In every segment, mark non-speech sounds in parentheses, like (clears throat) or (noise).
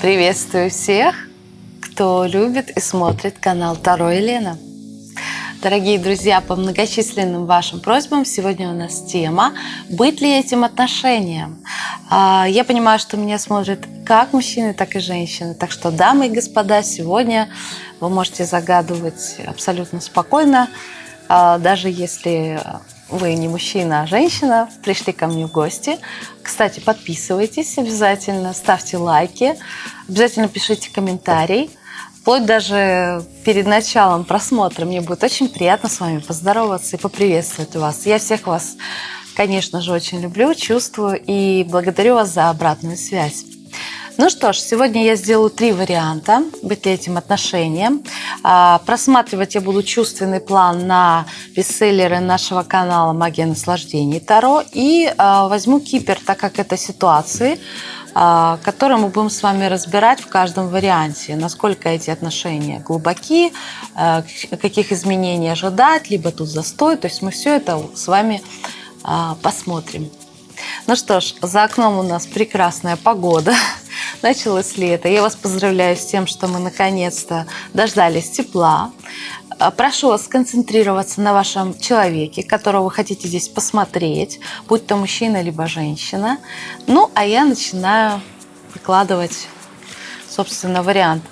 Приветствую всех, кто любит и смотрит канал Таро Елена. Дорогие друзья, по многочисленным вашим просьбам сегодня у нас тема «Быть ли этим отношением?». А, я понимаю, что меня смотрят как мужчины, так и женщины. Так что, дамы и господа, сегодня вы можете загадывать абсолютно спокойно, а, даже если вы не мужчина, а женщина, пришли ко мне в гости. Кстати, подписывайтесь обязательно, ставьте лайки, обязательно пишите комментарий. Вплоть даже перед началом просмотра мне будет очень приятно с вами поздороваться и поприветствовать вас. Я всех вас, конечно же, очень люблю, чувствую и благодарю вас за обратную связь. Ну что ж, сегодня я сделаю три варианта быть этим отношением. А, просматривать я буду чувственный план на бестселлеры нашего канала «Магия наслаждений Таро» и а, возьму кипер, так как это ситуации, а, которые мы будем с вами разбирать в каждом варианте, насколько эти отношения глубоки, каких изменений ожидать, либо тут застой. То есть мы все это с вами посмотрим. Ну что ж, за окном у нас прекрасная погода. (laughs) Началось лето. Я вас поздравляю с тем, что мы наконец-то дождались тепла. А, прошу вас сконцентрироваться на вашем человеке, которого вы хотите здесь посмотреть, будь то мужчина либо женщина. Ну, а я начинаю выкладывать, собственно, вариант.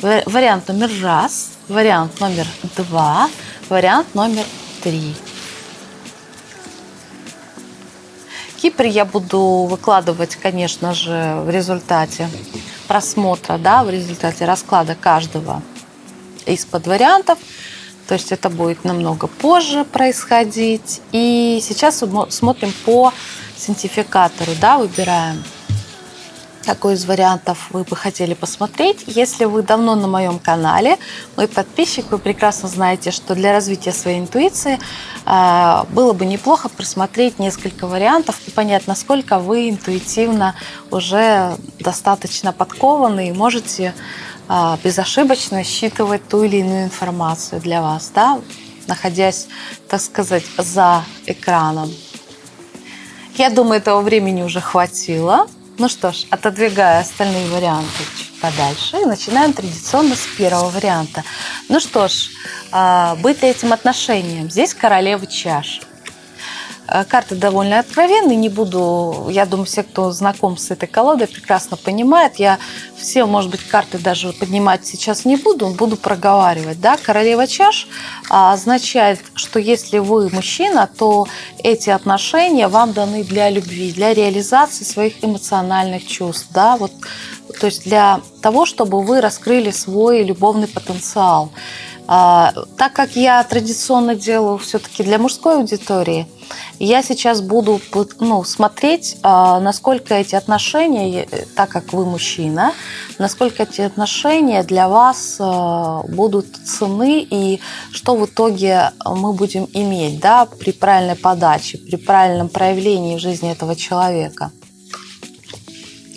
Вариант номер раз, вариант номер два, вариант номер три. Кипр я буду выкладывать, конечно же, в результате просмотра, да, в результате расклада каждого из-под вариантов. То есть это будет намного позже происходить. И сейчас смотрим по синтификатору, да, выбираем какой из вариантов вы бы хотели посмотреть. Если вы давно на моем канале, мой подписчик, вы прекрасно знаете, что для развития своей интуиции э, было бы неплохо просмотреть несколько вариантов и понять, насколько вы интуитивно уже достаточно подкованы и можете э, безошибочно считывать ту или иную информацию для вас, да, находясь, так сказать, за экраном. Я думаю, этого времени уже хватило. Ну что ж, отодвигая остальные варианты чуть подальше, начинаем традиционно с первого варианта. Ну что ж, а, быть этим отношением? Здесь королева чаш. Э, карты довольно откровенные, не буду, я думаю, все, кто знаком с этой колодой, прекрасно понимают. Я все, может быть, карты даже поднимать сейчас не буду, буду проговаривать. Да? Королева чаш а, означает, что если вы мужчина, то эти отношения вам даны для любви, для реализации своих эмоциональных чувств. Да? Вот, то есть для того, чтобы вы раскрыли свой любовный потенциал. А, так как я традиционно делаю все-таки для мужской аудитории, я сейчас буду ну, смотреть, а, насколько эти отношения, так как вы мужчина, насколько эти отношения для вас а, будут цены и что в итоге мы будем иметь да, при правильной подаче, при правильном проявлении в жизни этого человека.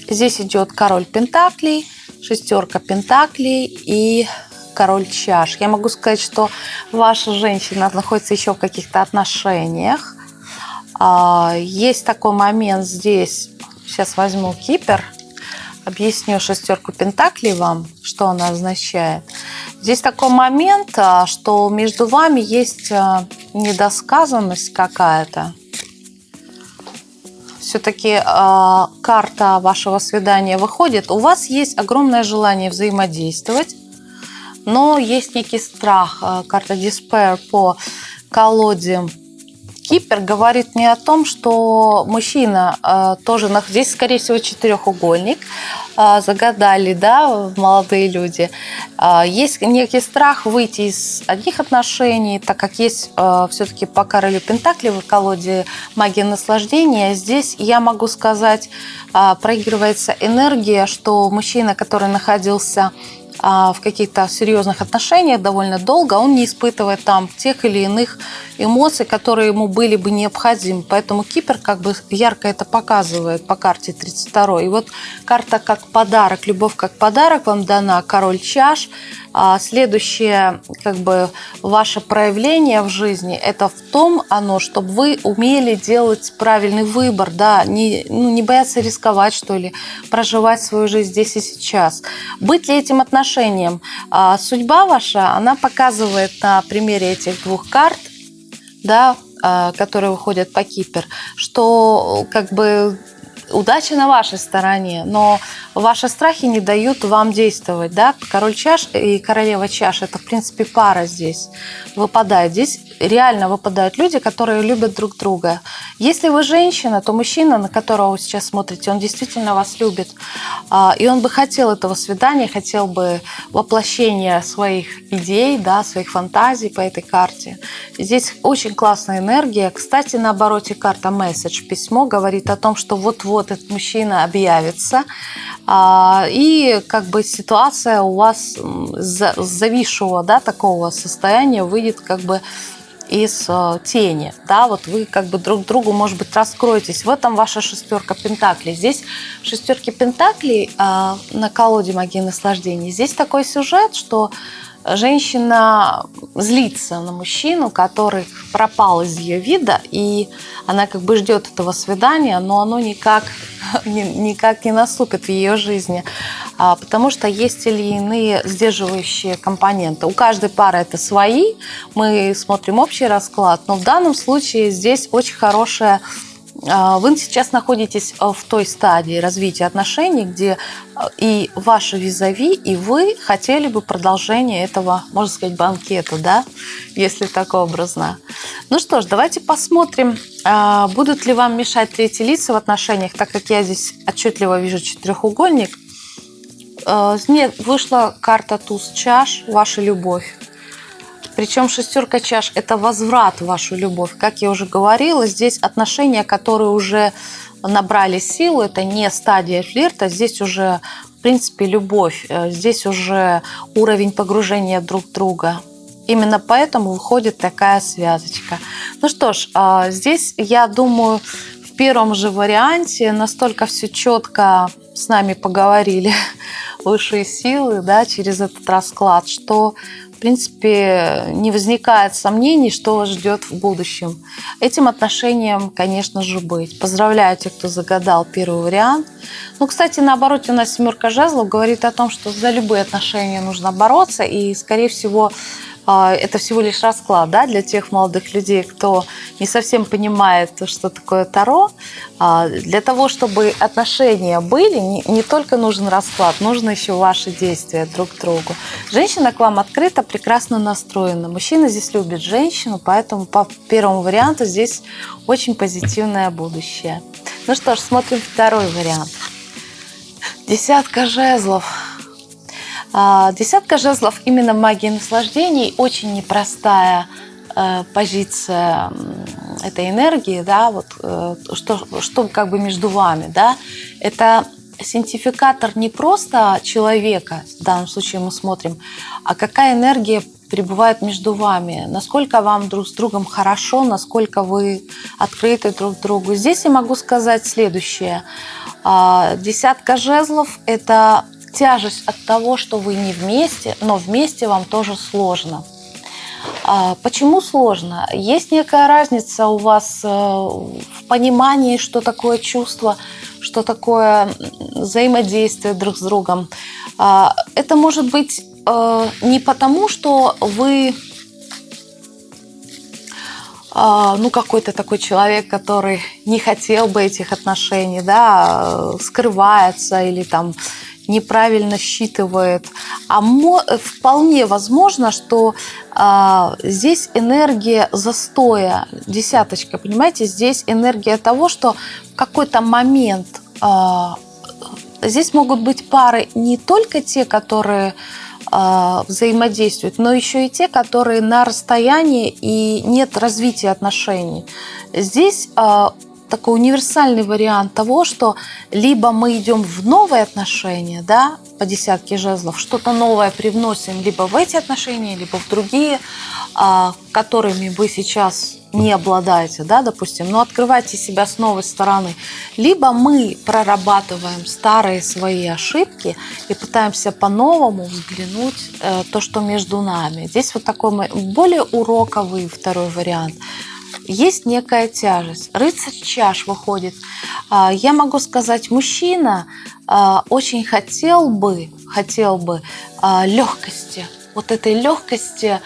Здесь идет король пентаклей, шестерка пентаклей и король чаш. Я могу сказать, что ваша женщина находится еще в каких-то отношениях. А, есть такой момент здесь. Сейчас возьму кипер. Объясню шестерку пентаклей вам, что она означает. Здесь такой момент, а, что между вами есть а, недосказанность какая-то. Все-таки карта вашего свидания выходит. У вас есть огромное желание взаимодействовать но есть некий страх. Э, карта Despair по колоде Кипер говорит мне о том, что мужчина э, тоже, здесь, скорее всего, четырехугольник, э, загадали, да, молодые люди. Э, есть некий страх выйти из одних отношений, так как есть э, все-таки по королю Пентакли в колоде магия наслаждения. Здесь я могу сказать, э, проигрывается энергия, что мужчина, который находился в каких-то серьезных отношениях довольно долго, он не испытывает там тех или иных эмоций, которые ему были бы необходимы. Поэтому Кипер как бы ярко это показывает по карте 32. И вот карта как подарок, любовь как подарок вам дана, король чаш. А следующее, как бы, ваше проявление в жизни, это в том оно, чтобы вы умели делать правильный выбор, да, не, ну, не бояться рисковать, что ли, проживать свою жизнь здесь и сейчас. Быть ли этим отношением? А судьба ваша, она показывает на примере этих двух карт, да, а, которые выходят по Кипер, что как бы удача на вашей стороне, но ваши страхи не дают вам действовать, да? Король чаш и королева чаш – это, в принципе, пара здесь выпадает. Здесь реально выпадают люди, которые любят друг друга. Если вы женщина, то мужчина, на которого вы сейчас смотрите, он действительно вас любит. А, и он бы хотел этого свидания, хотел бы воплощения своих идей, да, своих фантазий по этой карте. Здесь очень классная энергия. Кстати, на обороте карта месседж, письмо говорит о том, что вот-вот этот мужчина объявится, а, и как бы ситуация у вас зависшего да, такого состояния выйдет как бы из э, тени, да, вот вы как бы друг другу, может быть, раскроетесь. В этом ваша шестерка пентаклей. Здесь шестерки пентаклей э, на колоде магии наслаждения. Здесь такой сюжет, что женщина злится на мужчину, который пропал из ее вида, и она как бы ждет этого свидания, но оно никак, (laughs) никак не наступит в ее жизни, а, потому что есть или иные сдерживающие компоненты. У каждой пары это свои, мы смотрим общий расклад, но в данном случае здесь очень хорошая вы сейчас находитесь э, в той стадии развития отношений, где э, и ваши визави, и вы хотели бы продолжения этого, можно сказать, банкета, да, если так образно. Ну что ж, давайте посмотрим, а, будут ли вам мешать третьи лица в отношениях, так как я здесь отчетливо вижу четырехугольник. Нет, вышла карта туз чаш, ваша любовь. Причем шестерка чаш – это возврат в вашу любовь. Как я уже говорила, здесь отношения, которые уже набрали силу, это не стадия флирта, здесь уже, в принципе, любовь, э, здесь уже уровень погружения друг друга. Именно поэтому выходит такая связочка. Ну что ж, а, здесь, я думаю, в первом же варианте настолько все четко с нами поговорили (laughs) высшие силы да, через этот расклад, что принципе, не возникает сомнений, что вас ждет в будущем. Этим отношением, конечно же, быть. Поздравляю тех, кто загадал первый вариант. Ну, кстати, наоборот, у нас семерка жезлов говорит о том, что за любые отношения нужно бороться, и, скорее всего, это всего лишь расклад да, для тех молодых людей, кто не совсем понимает, что такое Таро. А, для того, чтобы отношения были, не только нужен расклад, нужно еще ваши действия друг к другу. Женщина к вам открыто, прекрасно настроена. Мужчина здесь любит женщину, поэтому по первому варианту здесь очень позитивное будущее. Ну что ж, смотрим второй вариант. Десятка жезлов. А, десятка жезлов именно магии наслаждений очень непростая э, позиция этой энергии, да, вот э, что, что как бы между вами, да, это синтификатор не просто человека, в данном случае мы смотрим, а какая энергия пребывает между вами, насколько вам друг с другом хорошо, насколько вы открыты друг другу. Здесь я могу сказать следующее. А, десятка жезлов – это тяжесть от того, что вы не вместе, но вместе вам тоже сложно. А, почему сложно? Есть некая разница у вас э, в понимании, что такое чувство, что такое взаимодействие друг с другом. А, это может быть э, не потому, что вы а, ну, какой-то такой человек, который не хотел бы этих отношений, да, скрывается или там неправильно считывает. А вполне возможно, что а, здесь энергия застоя, десяточка, понимаете, здесь энергия того, что в какой-то момент а, здесь могут быть пары не только те, которые а, взаимодействуют, но еще и те, которые на расстоянии и нет развития отношений. Здесь а, такой универсальный вариант того, что либо мы идем в новые отношения, да, по десятке жезлов, что-то новое привносим либо в эти отношения, либо в другие, а, которыми вы сейчас не обладаете, да, допустим, но открывайте себя с новой стороны. Либо мы прорабатываем старые свои ошибки и пытаемся по-новому взглянуть э, то, что между нами. Здесь вот такой более уроковый второй вариант – есть некая тяжесть. Рыцарь чаш выходит. А, я могу сказать, мужчина а, очень хотел бы, хотел бы а, легкости, вот этой легкости,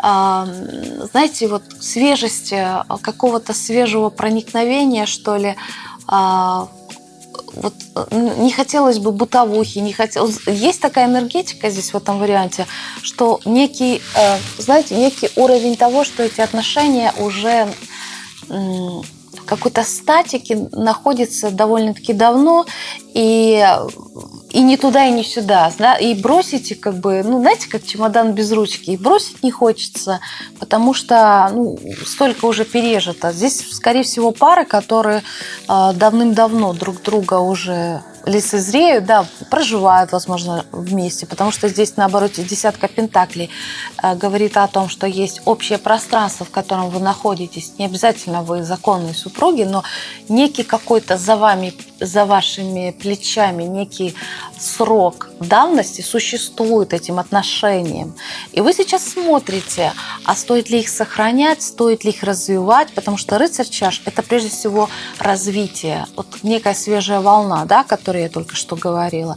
знаете, вот свежести, какого-то свежего проникновения, что ли, вот не хотелось бы бытовухи, не хотелось. Есть такая энергетика здесь в этом варианте, что некий, э, знаете, некий уровень того, что эти отношения уже какой-то статике находится довольно-таки давно, и и не туда, и не сюда. Да? И бросите, как бы, ну, знаете, как чемодан без ручки. И бросить не хочется, потому что ну, столько уже пережито. Здесь, скорее всего, пары, которые э, давным-давно друг друга уже лицезреют, да, проживают, возможно, вместе, потому что здесь, наоборот, десятка пентаклей э, говорит о том, что есть общее пространство, в котором вы находитесь. Не обязательно вы законные супруги, но некий какой-то за вами, за вашими плечами, некий срок давности существует этим отношениям. И вы сейчас смотрите, а стоит ли их сохранять, стоит ли их развивать, потому что рыцарь чаш – это прежде всего развитие, вот некая свежая волна, да, которую я только что говорила.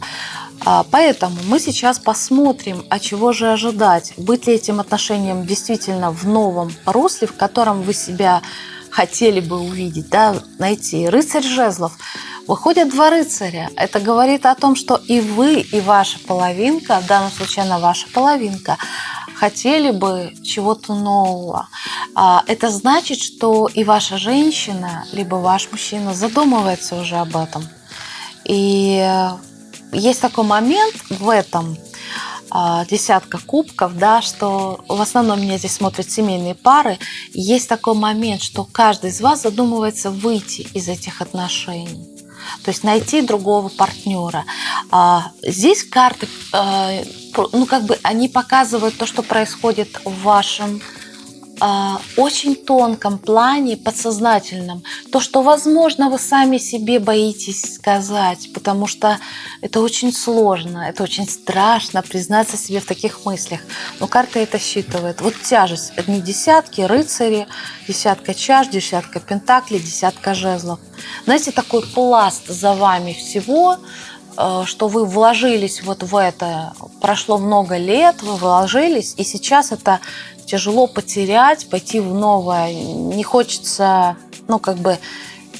А, поэтому мы сейчас посмотрим, а чего же ожидать. Быть ли этим отношением действительно в новом русле, в котором вы себя хотели бы увидеть, да, найти. Рыцарь жезлов. Выходят два рыцаря. Это говорит о том, что и вы, и ваша половинка, в данном случае она ваша половинка, хотели бы чего-то нового. А, это значит, что и ваша женщина, либо ваш мужчина задумывается уже об этом. И есть такой момент в этом, а, десятка кубков, да, что в основном меня здесь смотрят семейные пары. есть такой момент, что каждый из вас задумывается выйти из этих отношений. То есть найти другого партнера. А, здесь карты, а, ну как бы они показывают то, что происходит в вашем очень тонком плане, подсознательном, то, что, возможно, вы сами себе боитесь сказать, потому что это очень сложно, это очень страшно признаться себе в таких мыслях. Но карта это считывает. Вот тяжесть. Одни десятки, рыцари, десятка чаш, десятка пентаклей, десятка жезлов. Знаете, такой пласт за вами всего, э, что вы вложились вот в это, прошло много лет, вы вложились, и сейчас это тяжело потерять, пойти в новое. Не хочется, ну, как бы,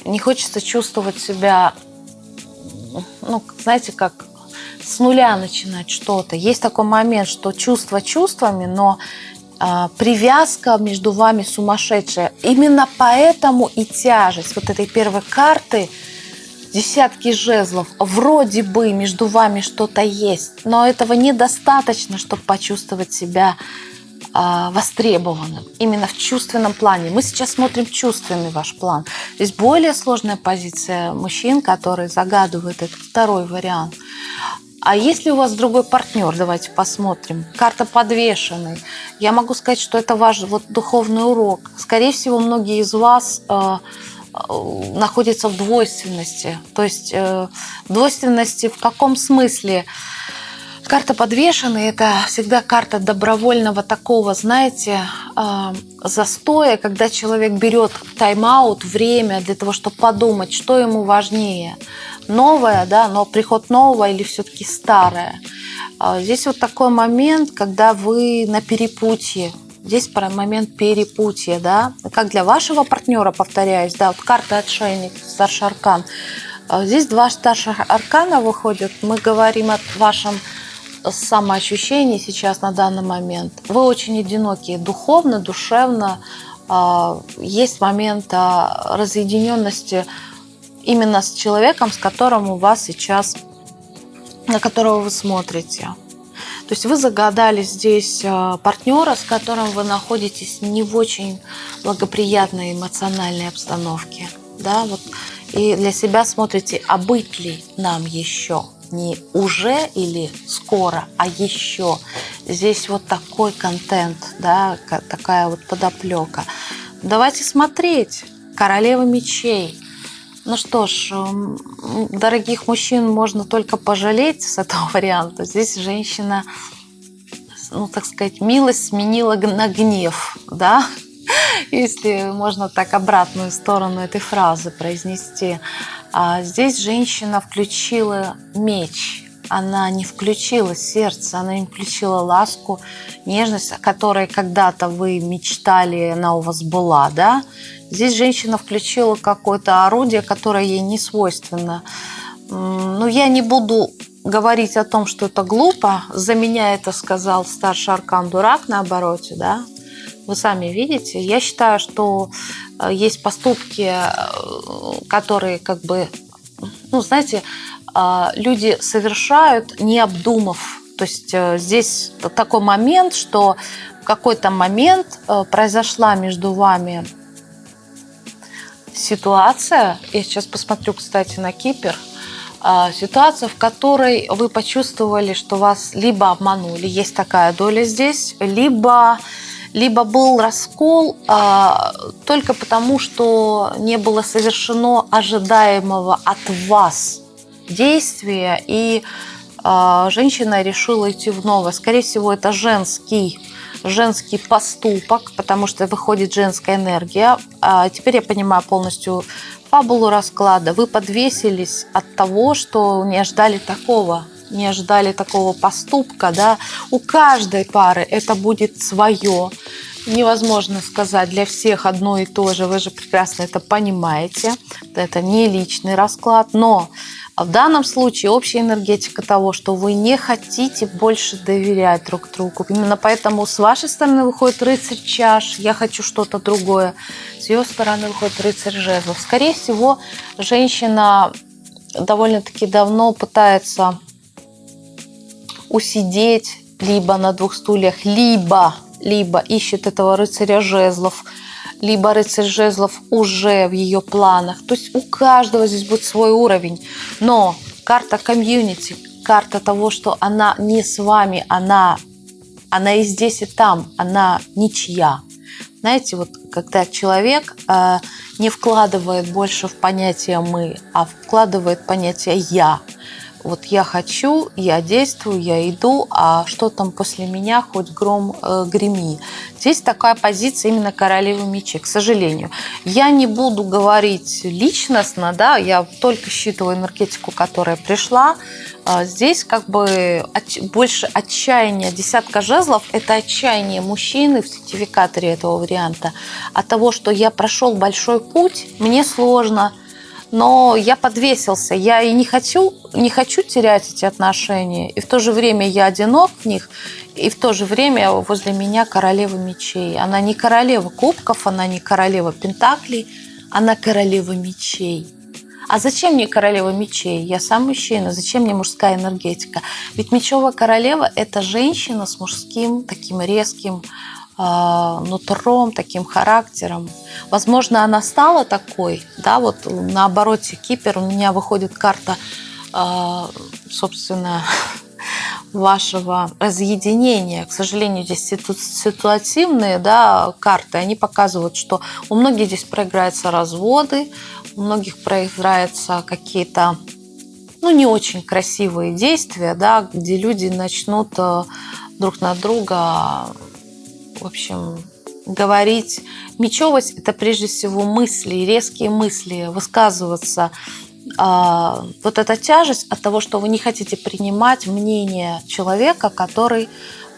не хочется чувствовать себя, ну, знаете, как с нуля начинать что-то. Есть такой момент, что чувство чувствами, но а, привязка между вами сумасшедшая. Именно поэтому и тяжесть вот этой первой карты десятки жезлов. Вроде бы между вами что-то есть, но этого недостаточно, чтобы почувствовать себя востребованным именно в чувственном плане. Мы сейчас смотрим чувственный ваш план. Здесь более сложная позиция мужчин, которые загадывают этот второй вариант. А если у вас другой партнер, давайте посмотрим. Карта подвешенный. Я могу сказать, что это ваш вот духовный урок. Скорее всего, многие из вас э, э, находятся в двойственности. То есть э, двойственности в каком смысле? Карта подвешенный – это всегда карта добровольного такого, знаете, а, застоя, когда человек берет тайм-аут, время для того, чтобы подумать, что ему важнее. Новое, да, но приход нового или все-таки старое. А, здесь вот такой момент, когда вы на перепутье, Здесь про момент перепутья, да, как для вашего партнера, повторяюсь, да, вот карта отшельник, старший аркан. А, здесь два старших аркана выходят. Мы говорим о вашем самоощущение сейчас на данный момент. Вы очень одинокие духовно, душевно. А, есть момент разъединенности именно с человеком, с которым у вас сейчас, на которого вы смотрите. То есть вы загадали здесь а, партнера, с которым вы находитесь не в очень благоприятной эмоциональной обстановке. Да, вот, и для себя смотрите, а быть ли нам еще – не уже или скоро, а еще. Здесь вот такой контент, да, такая вот подоплека. давайте смотреть. Королева мечей. Ну что ж, дорогих мужчин можно только пожалеть с этого (laughs) варианта. Здесь женщина, ну так сказать, милость сменила на гнев, да? Если можно так обратную сторону этой фразы произнести. А здесь женщина включила меч, она не включила сердце, она не включила ласку, нежность, о которой когда-то вы мечтали, она у вас была, да? Здесь женщина включила какое-то орудие, которое ей не свойственно. Ну, я не буду говорить о том, что это глупо. За меня это сказал старший аркан дурак на обороте, да? Вы сами видите. Я считаю, что э, есть поступки, э, которые как бы, ну, знаете, а, люди совершают, не обдумав. То есть э, здесь такой момент, что в какой-то момент э, произошла между вами ситуация, я сейчас посмотрю, кстати, на Кипр, а, ситуация, в которой вы почувствовали, что вас либо обманули, есть такая доля здесь, либо, либо был раскол а, только потому, что не было совершено ожидаемого от вас действия, и э, женщина решила идти в новое. Скорее всего, это женский женский поступок, потому что выходит женская энергия. А теперь я понимаю полностью фабулу расклада. Вы подвесились от того, что не ожидали такого, не ожидали такого поступка. Да? У каждой пары это будет свое. Невозможно сказать для всех одно и то же. Вы же прекрасно это понимаете. Это не личный расклад, но в данном случае общая энергетика того, что вы не хотите больше доверять друг другу. Именно поэтому с вашей стороны выходит рыцарь чаш, я хочу что-то другое. С ее стороны выходит рыцарь жезлов. Скорее всего, женщина довольно-таки давно пытается усидеть либо на двух стульях, либо, либо ищет этого рыцаря жезлов – либо рыцарь жезлов уже в ее планах. То есть у каждого здесь будет свой уровень. Но карта комьюнити, карта того, что она не с вами, она, она и здесь, и там, она ничья. Знаете, вот когда человек э, не вкладывает больше в понятие «мы», а вкладывает понятие «я», вот я хочу, я действую, я иду, а что там после меня, хоть гром э, греми. Здесь такая позиция именно королевы мечей, к сожалению. Я не буду говорить личностно, да, я только считываю энергетику, которая пришла. А здесь как бы больше отчаяния. Десятка жезлов – это отчаяние мужчины в сертификаторе этого варианта от того, что я прошел большой путь, мне сложно – но я подвесился. Я и не хочу, не хочу терять эти отношения. И в то же время я одинок в них, и в то же время возле меня королева мечей. Она не королева кубков, она не королева пентаклей, она королева мечей. А зачем мне королева мечей? Я сам мужчина. Зачем мне мужская энергетика? Ведь мечевая королева – это женщина с мужским таким резким нутром, таким характером. Возможно, она стала такой, да, вот на обороте Кипер у меня выходит карта, а, собственно, (laughs) вашего разъединения. К сожалению, здесь ситуативные да, карты, они показывают, что у многих здесь проиграются разводы, у многих проиграются какие-то ну, не очень красивые действия, да, где люди начнут э, друг на друга в общем, говорить. Мечевость – это прежде всего мысли, резкие мысли, высказываться. А, вот эта тяжесть от того, что вы не хотите принимать мнение человека, который,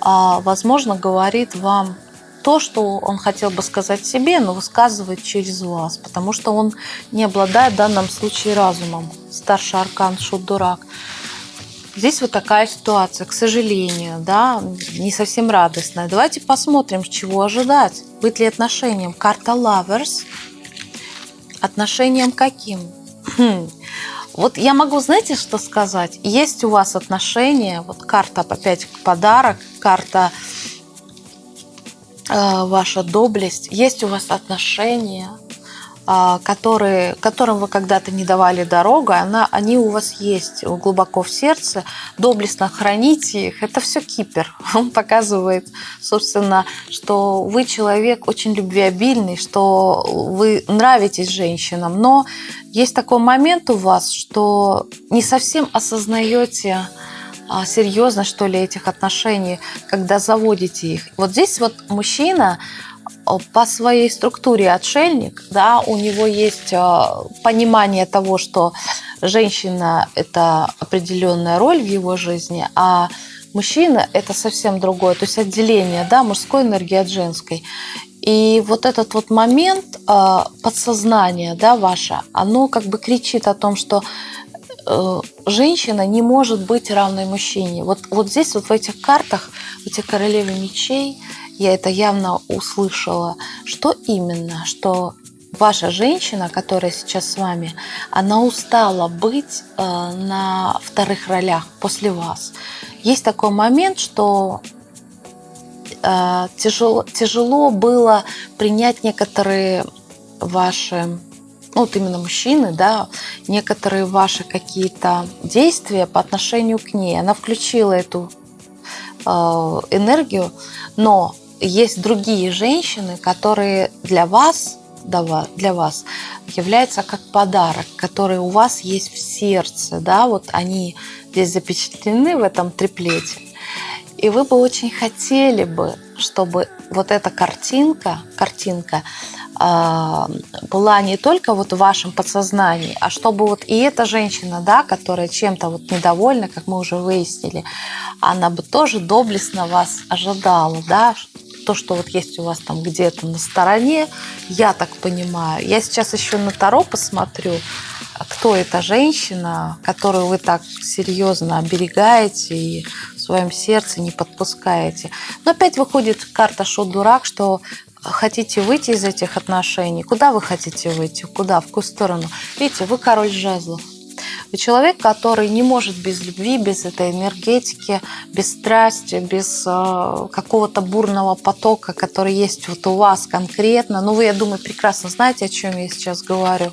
а, возможно, говорит вам то, что он хотел бы сказать себе, но высказывает через вас, потому что он не обладает в данном случае разумом. Старший аркан Шут-Дурак. Здесь вот такая ситуация, к сожалению, да, не совсем радостная. Давайте посмотрим, чего ожидать. Быть ли отношением? Карта Lovers. Отношением каким? Хм. Вот я могу, знаете, что сказать? Есть у вас отношения, вот карта опять подарок, карта э, ваша доблесть, есть у вас отношения, которые, которым вы когда-то не давали дорогу, она, они у вас есть глубоко в сердце, доблестно храните их. Это все кипер. (laughs) Он показывает, собственно, что вы человек очень любвеобильный, что вы нравитесь женщинам, но есть такой момент у вас, что не совсем осознаете а, серьезно, что ли, этих отношений, когда заводите их. Вот здесь вот мужчина по своей структуре отшельник, да, у него есть э, понимание того, что женщина – это определенная роль в его жизни, а мужчина – это совсем другое, то есть отделение да, мужской энергии от женской. И вот этот вот момент э, подсознания да, ваше, оно как бы кричит о том, что женщина не может быть равной мужчине. Вот, вот здесь, вот в этих картах, в этих королеве мечей, я это явно услышала, что именно, что ваша женщина, которая сейчас с вами, она устала быть э, на вторых ролях после вас. Есть такой момент, что э, тяжело, тяжело было принять некоторые ваши ну, вот именно мужчины, да, некоторые ваши какие-то действия по отношению к ней. Она включила эту э, энергию, но есть другие женщины, которые для вас для вас являются как подарок, который у вас есть в сердце, да, вот они здесь запечатлены в этом триплете. И вы бы очень хотели бы, чтобы вот эта картинка, картинка э, была не только вот в вашем подсознании, а чтобы вот и эта женщина, да, которая чем-то вот недовольна, как мы уже выяснили, она бы тоже доблестно вас ожидала, да, то, что вот есть у вас там где-то на стороне, я так понимаю. Я сейчас еще на Таро посмотрю, кто эта женщина, которую вы так серьезно оберегаете и в своем сердце не подпускаете. Но опять выходит карта «Шо-дурак», что хотите выйти из этих отношений. Куда вы хотите выйти? Куда? В какую сторону? Видите, вы король жезлов. Человек, который не может без любви, без этой энергетики, без страсти, без э, какого-то бурного потока, который есть вот у вас конкретно. Ну, вы, я думаю, прекрасно знаете, о чем я сейчас говорю.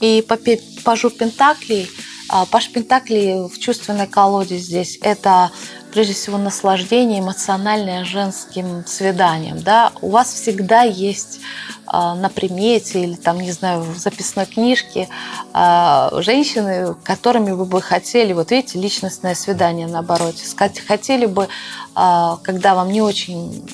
И по пажу Пентаклей, а, паж Пентаклей в чувственной колоде здесь – это прежде всего наслаждение эмоциональное женским свиданием. Да? У вас всегда есть а, на примете или там, не знаю, в записной книжке а, женщины, которыми вы бы хотели, вот видите, личностное свидание наоборот, хотели бы, а, когда вам не очень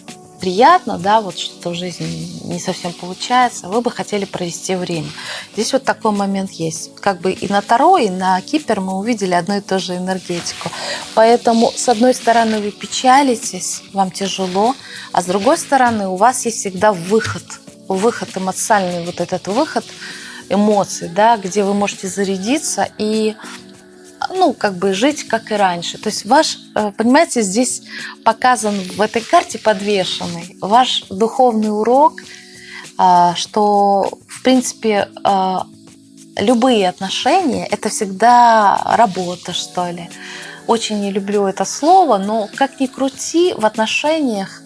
приятно, да, вот что в жизни не совсем получается, вы бы хотели провести время. Здесь вот такой момент есть. Как бы и на Таро, и на Кипер мы увидели одну и ту же энергетику. Поэтому, с одной стороны, вы печалитесь, вам тяжело, а с другой стороны, у вас есть всегда выход – выход эмоциональный, вот этот выход эмоций, да, где вы можете зарядиться и ну, как бы жить, как и раньше. То есть ваш, э, понимаете, здесь показан в этой карте подвешенный ваш духовный урок, а, что, в принципе, а, любые отношения – это всегда работа, что ли. Очень не люблю это слово, но как ни крути, в отношениях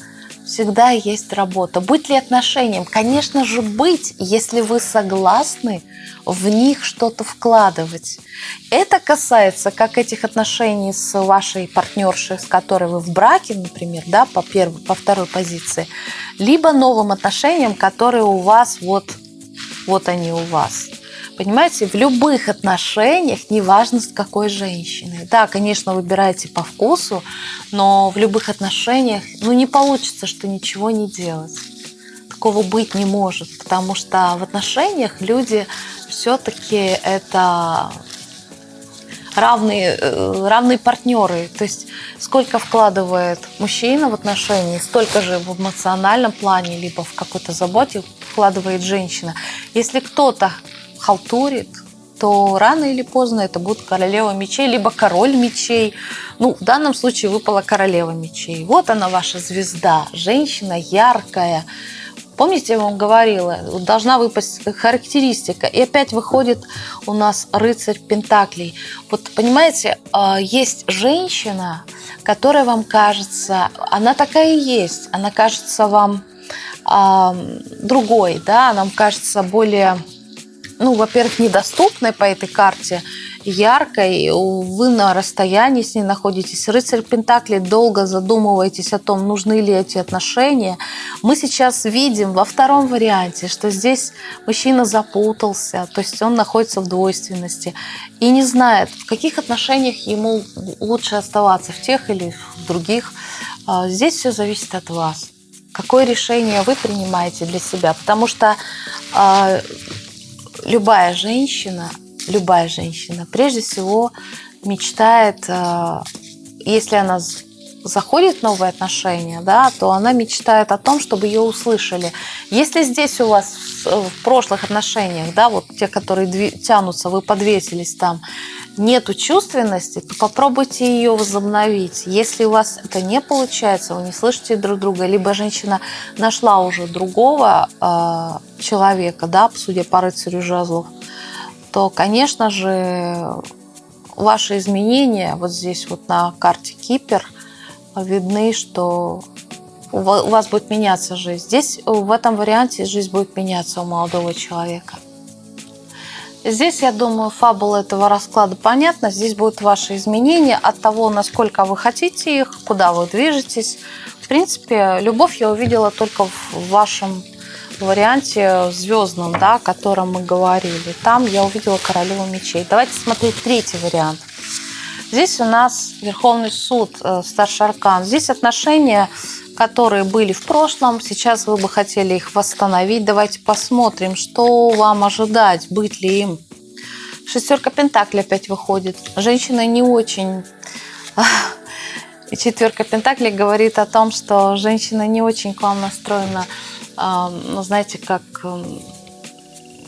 всегда есть работа. Быть ли отношением? Конечно же, быть, если вы согласны в них что-то вкладывать. Это касается как этих отношений с вашей партнершей, с которой вы в браке, например, да, по, первой, по второй позиции, либо новым отношениям, которые у вас вот, вот они у вас. Понимаете, в любых отношениях, неважно с какой женщиной. Да, конечно, выбирайте по вкусу, но в любых отношениях, ну, не получится, что ничего не делать. Такого быть не может, потому что в отношениях люди все-таки это равные, э, равные партнеры. То есть сколько вкладывает мужчина в отношения, столько же в эмоциональном плане, либо в какой-то заботе вкладывает женщина. Если кто-то халтурит, то рано или поздно это будет королева мечей, либо король мечей. Ну, в данном случае выпала королева мечей. Вот она ваша звезда, женщина яркая. Помните, я вам говорила, должна выпасть характеристика. И опять выходит у нас рыцарь Пентаклей. Вот понимаете, а, есть женщина, которая вам кажется, она такая и есть, она кажется вам другой, да, нам кажется более, ну, во-первых, недоступной по этой карте, яркой, вы на расстоянии с ней находитесь. Рыцарь Пентакли долго задумываетесь о том, нужны ли эти отношения. Мы сейчас видим во втором варианте, что здесь мужчина запутался, то есть он находится в двойственности и не знает, в каких отношениях ему лучше оставаться, в тех или в других. А, здесь все зависит от вас. Какое решение вы принимаете для себя? Потому что э, любая женщина любая женщина, прежде всего мечтает, э, если она заходит в новые отношения, да, то она мечтает о том, чтобы ее услышали. Если здесь у вас в прошлых отношениях, да, вот те, которые тянутся, вы подвесились там, нету чувственности, то попробуйте ее возобновить. Если у вас это не получается, вы не слышите друг друга, либо женщина нашла уже другого э, человека, да, судя по рыцарю жезлов, то, конечно же, ваши изменения вот здесь вот на карте Кипер видны, что у вас будет меняться жизнь. Здесь в этом варианте жизнь будет меняться у молодого человека. Здесь, я думаю, фабула этого расклада понятна. Здесь будут ваши изменения от того, насколько вы хотите их, куда вы движетесь. В принципе, любовь я увидела только в вашем варианте звездном, да, о котором мы говорили. Там я увидела королеву мечей. Давайте смотреть третий вариант. Здесь у нас Верховный суд, э, старший аркан. Здесь отношения, которые были в прошлом, сейчас вы бы хотели их восстановить. Давайте посмотрим, что вам ожидать, быть ли им. Шестерка Пентакли опять выходит. Женщина не очень... (laughs) И четверка Пентакли говорит о том, что женщина не очень к вам настроена ну, знаете, как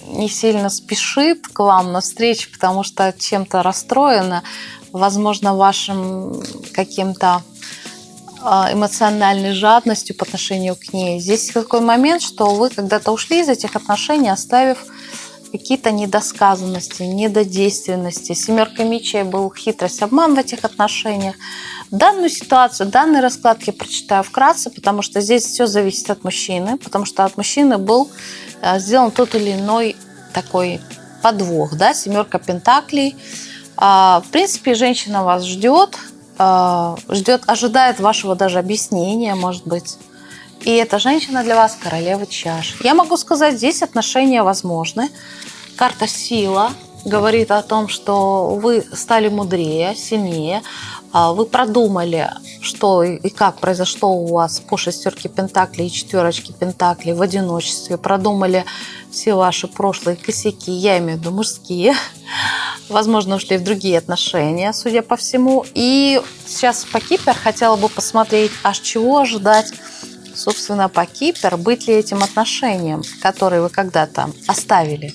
не сильно спешит к вам на встречу, потому что чем-то расстроена, возможно, вашим каким-то эмоциональной жадностью по отношению к ней. Здесь такой момент, что вы когда-то ушли из этих отношений, оставив какие-то недосказанности, недодейственности. Семерка мечей был хитрость, обман в этих отношениях. Данную ситуацию, данный расклад я прочитаю вкратце, потому что здесь все зависит от мужчины, потому что от мужчины был э, сделан тот или иной такой подвох, да, семерка пентаклей. А, в принципе, женщина вас ждет, ждет, ожидает вашего даже объяснения, может быть. И эта женщина для вас королева чаш. Я могу сказать, здесь отношения возможны. Карта сила говорит о том, что вы стали мудрее, сильнее, а, вы продумали, что и как произошло у вас по шестерке пентаклей и четверочке пентаклей в одиночестве, продумали все ваши прошлые косяки, я имею в виду мужские, возможно, ушли в другие отношения, судя по всему. И сейчас по Кипер хотела бы посмотреть, аж чего ожидать собственно, по Кипер, быть ли этим отношением, которые вы когда-то оставили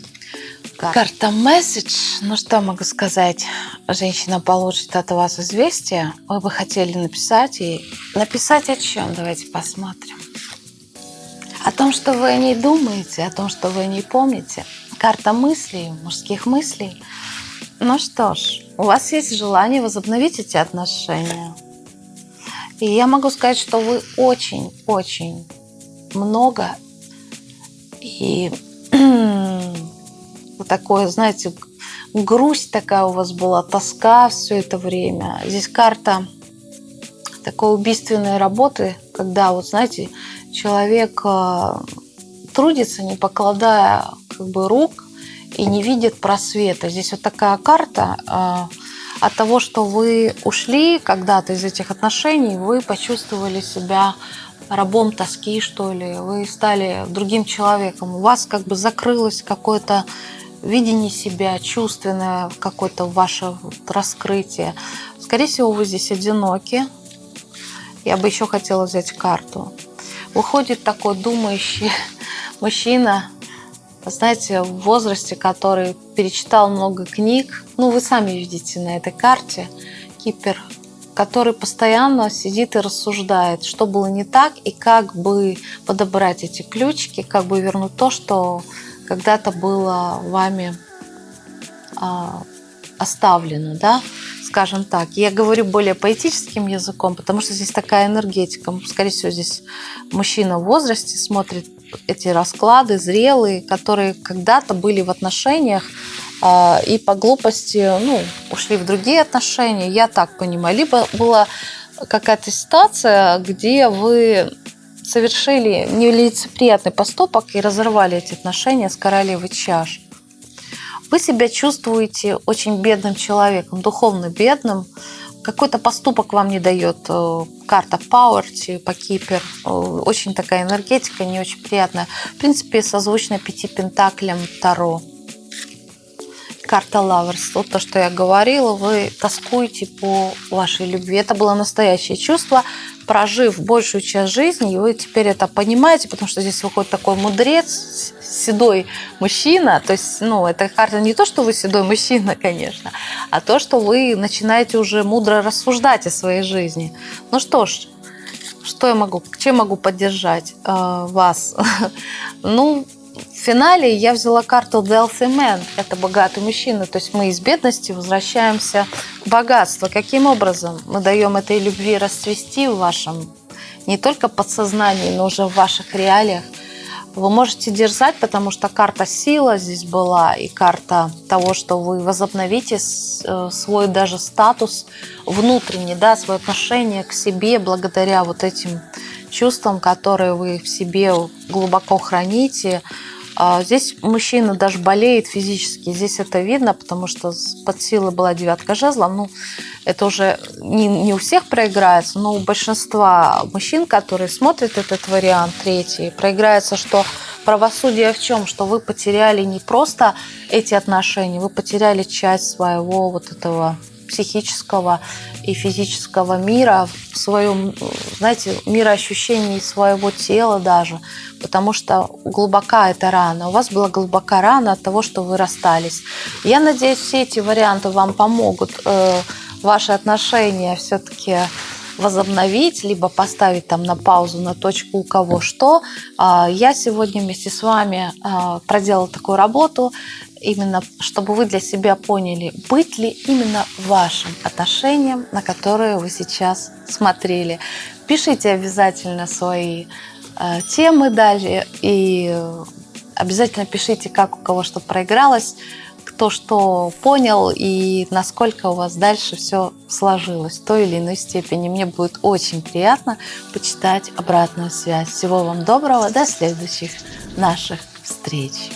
карта. Карта месседж. Ну что могу сказать? Женщина получит от вас известие. Вы бы хотели написать ей. Написать о чем? Давайте посмотрим. О том, что вы о ней думаете, о том, что вы о ней помните. Карта мыслей, мужских мыслей. Ну что ж, у вас есть желание возобновить эти отношения. И я могу сказать, что вы очень-очень много и (clears throat) такое, знаете, грусть такая у вас была, тоска все это время. Здесь карта такой убийственной работы, когда, вот знаете, человек э, трудится, не покладая как бы рук и не видит просвета. Здесь вот такая карта э, от того, что вы ушли когда-то из этих отношений, вы почувствовали себя рабом тоски, что ли, вы стали другим человеком, у вас как бы закрылось какое-то видение себя, чувственное какое-то ваше раскрытие. Скорее всего, вы здесь одиноки. Я бы еще хотела взять карту. Выходит такой думающий (laughs) мужчина, знаете, в возрасте, который перечитал много книг. Ну, вы сами видите на этой карте Кипер, который постоянно сидит и рассуждает, что было не так и как бы подобрать эти ключики, как бы вернуть то, что когда-то было вами а, оставлено, да, скажем так. Я говорю более поэтическим языком, потому что здесь такая энергетика. Скорее всего, здесь мужчина в возрасте смотрит эти расклады зрелые, которые когда-то были в отношениях э, и по глупости ну, ушли в другие отношения, я так понимаю. Либо была какая-то ситуация, где вы совершили нелицеприятный поступок и разорвали эти отношения с королевой чаш. Вы себя чувствуете очень бедным человеком, духовно бедным. Какой-то поступок вам не дает э, карта Power, по Кипер. Э, очень такая энергетика, не очень приятная. В принципе, созвучна пяти пентаклям Таро карта Lovers, вот то, что я говорила, вы тоскуете по вашей любви. Это было настоящее чувство, прожив большую часть жизни, и вы теперь это понимаете, потому что здесь выходит такой мудрец, седой мужчина. То есть, ну, эта карта не то, что вы седой мужчина, конечно, а то, что вы начинаете уже мудро рассуждать о своей жизни. Ну что ж, что я могу, чем могу поддержать э, вас? (laughs) ну, в финале я взяла карту Wealthy Man. Это богатый мужчина. То есть мы из бедности возвращаемся в богатство. Каким образом мы даем этой любви расцвести в вашем не только подсознании, но уже в ваших реалиях? Вы можете дерзать, потому что карта сила здесь была, и карта того, что вы возобновите э, свой даже статус внутренний, да, свое отношение к себе благодаря вот этим чувствам, которые вы в себе глубоко храните. А здесь мужчина даже болеет физически. Здесь это видно, потому что под силой была девятка жезла. Ну, это уже не, не у всех проиграется, но у большинства мужчин, которые смотрят этот вариант третий, проиграется, что правосудие в чем? Что вы потеряли не просто эти отношения, вы потеряли часть своего вот этого психического и физического мира, в своем, знаете, мироощущении своего тела даже, потому что глубока эта рана. У вас была глубока рана от того, что вы расстались. Я надеюсь, все эти варианты вам помогут э, ваши отношения все-таки возобновить, либо поставить там на паузу, на точку у кого что. А, я сегодня вместе с вами а, проделала такую работу, именно чтобы вы для себя поняли, быть ли именно вашим отношением, на которое вы сейчас смотрели. Пишите обязательно свои а, темы далее и обязательно пишите, как у кого что проигралось кто что понял и насколько у вас дальше все сложилось в той или иной степени. Мне будет очень приятно почитать обратную связь. Всего вам доброго, до следующих наших встреч.